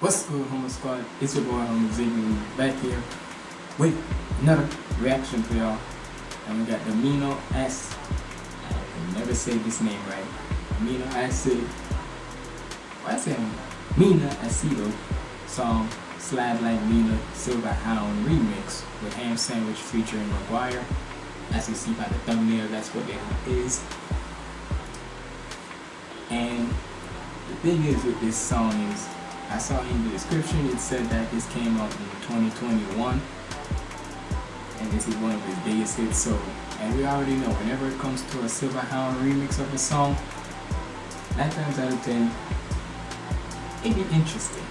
What's good, Humble Squad? It's your boy, Humble Ziggy, back here with another reaction for y'all. And we got the Amino S. I can never say this name right. Amino Acid. Why I say Mina Acido song Slide Like Mina Silver Hound remix with Ham Sandwich featuring McGuire. As you see by the thumbnail, that's what it is. And the thing is with this song is, I saw in the description it said that this came out in 2021 and this is one of his biggest hits so and we already know whenever it comes to a Silver Hound remix of a song 9 times out of 10 it'd be interesting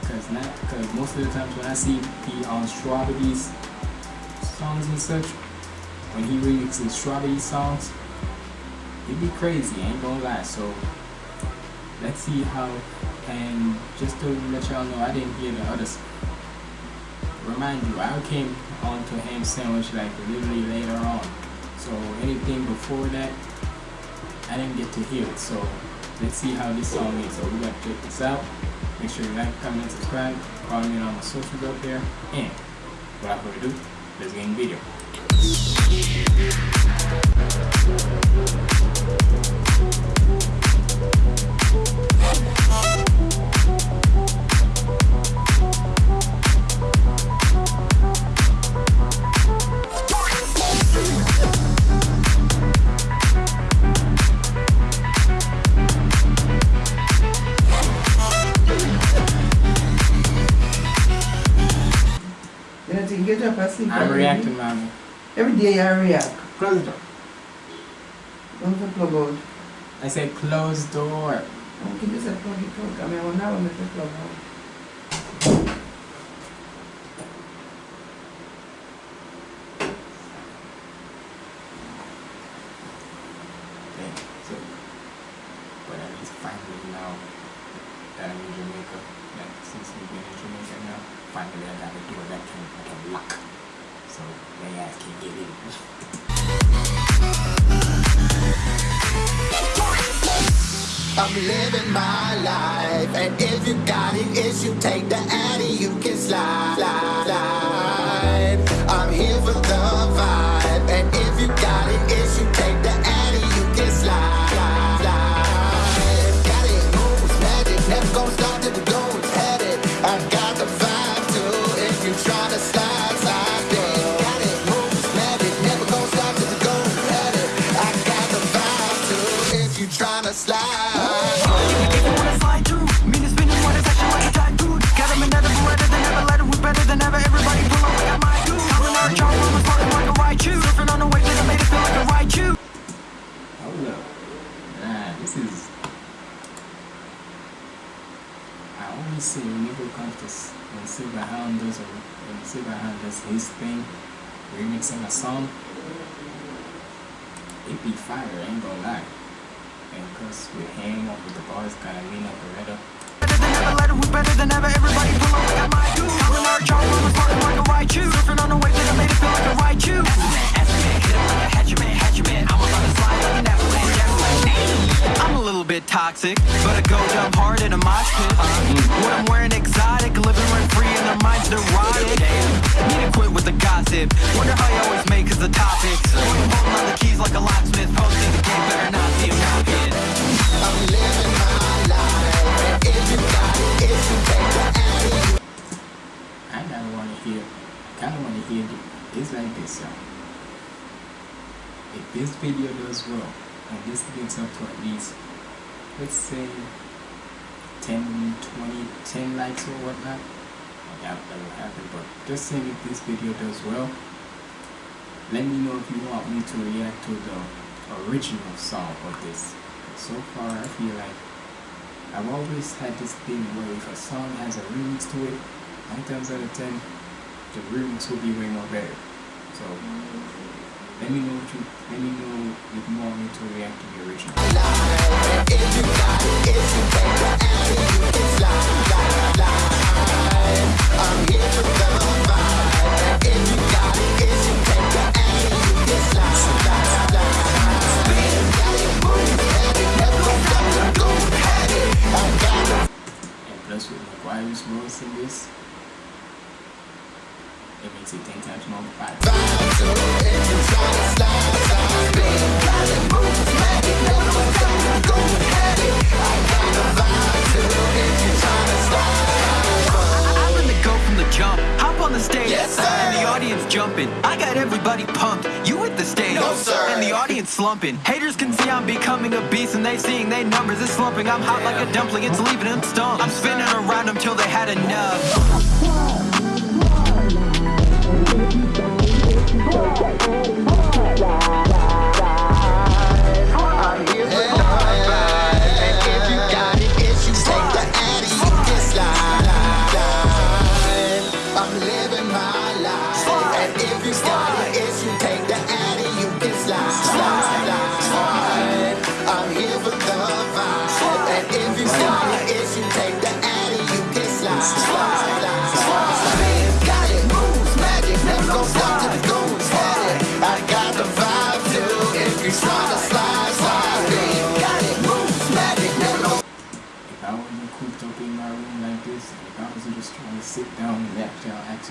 because not because most of the times when I see he on Strawberry's songs and such when he remixes Strawberry songs it'd be crazy, I ain't gonna lie. So let's see how and just to let y'all know I didn't hear the others. Remind you, I came on to ham sandwich like literally later on. So anything before that I didn't get to hear it. So let's see how this song is. So we gotta check this out. Make sure you like, comment, subscribe, follow me on my socials up there, and without further ado, let's get in the video. Every day you react. Close the door. Don't the plug out. I said close door. Okay, just a plug it out. I mean, I will never make the plug out. Okay, so, but at least finally now I'm in Jamaica, like since we've been in Jamaica now, finally I got a door that can, I can lock. So ass can't get in. I'm living my life, and if you got an issue, take the addy, you can slide, slide, slide. I'm here for the Whenever it comes to when uh, Silver Hound does a when uh, Silver Hound does his thing, remixing a song, it be fire. I ain't gonna lie. And cause with hang up with the bars, kind of lean up Beretta. better than ever. Everybody pull up like toxic, but I go jump hard in a mosh pit. What I'm wearing exotic, living rent free and their minds neurotic. Need to quit with the gossip. Wonder how you always make us the topics. Holding on the keys like a locksmith. Posting the game, better not see. I'm living I kind of want to hear, kind of want to hear th- this like this, y'all. If this video does well, and this gets up to at least, let's say, 10, 20, 10 likes or whatnot, I doubt that will happen, but just saying if this video does well, let me know if you want me to react to the original song of this. So far, I feel like I've always had this thing where if a song has a remix to it, nine times out of ten, the remix will be way more better. So let me know what you let me know if you want me to react to the original. if you got it, the slumping. Haters can see I'm becoming a beast and they seeing they numbers is slumping. I'm hot like a dumpling. It's leaving them stumped. I'm spinning around them till they had enough.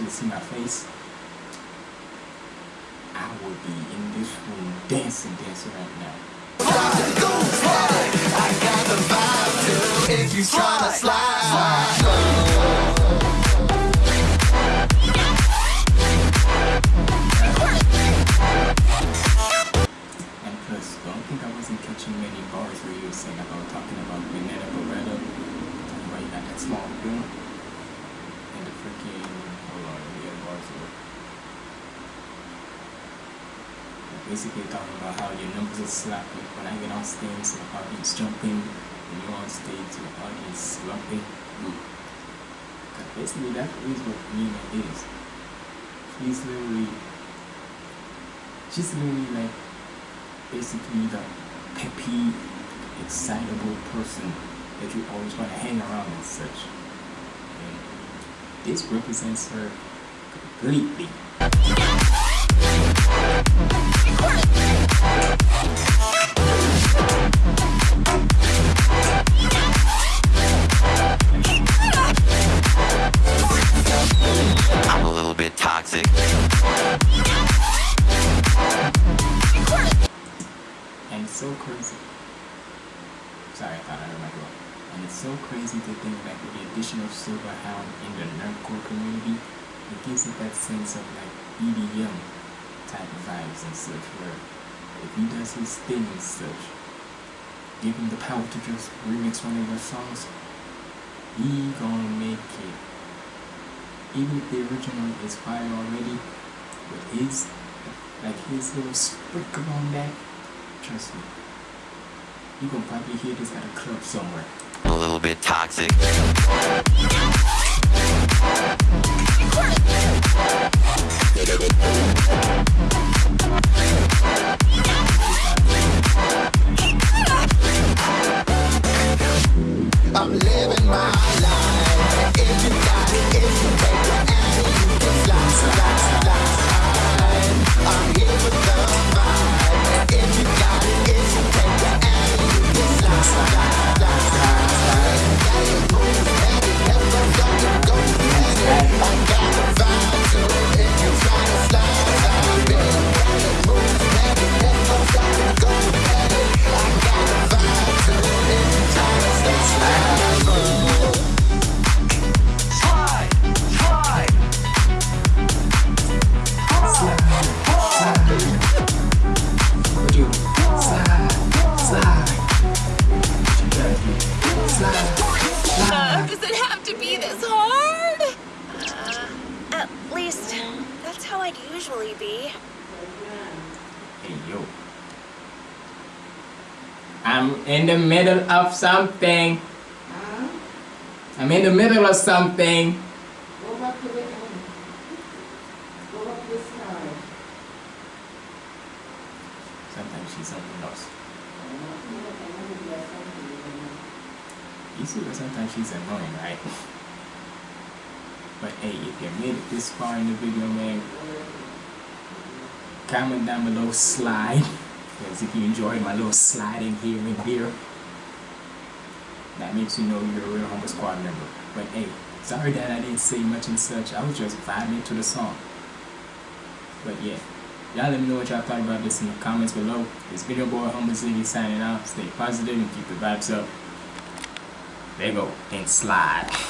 See my face, I would be in this room dancing, dancing right now. If you tryna slide, And plus, don't think I wasn't catching many bars where you were saying about talking about Banana Beretta, talking about you got that small bill, and the freaking, hold on, the other bars were. Basically talking about how your numbers are slapping when I get on stage, the audience jumping, when you're on stage, the audience slumping. Mm. Basically, that is what Nina is. She's literally, she's literally like basically the peppy, excitable person that you always want to hang around and such. And this represents her completely. Sorry, I thought I heard my girl. And it's so crazy to think that with the addition of Silverhound in the nerdcore community, it gives it that sense of like EDM type of vibes and such, where if he does his thing and such, give him the power to just remix one of your songs, he gonna make it. Even if the original is fire already, with his like his little sprinkle on that, trust me, you gonna probably hear this at a club somewhere. A little bit toxic. I'd usually be. Hey yo. I'm in the middle of something. I'm in the middle of something. Go back to the end. Go up this side. Sometimes she's something else. You see that sometimes she's annoying, right? But hey, if you made it this far in the video, man, comment down below, slide. Because if you enjoyed my little sliding here and here, that makes you know you're a real Humble Squad member. But hey, sorry that I didn't say much and such. I was just vibing to the song. But yeah. Y'all let me know what y'all thought about this in the comments below. It's boy Humble Ziggy signing out. Stay positive and keep the vibes up. There you go. And slide.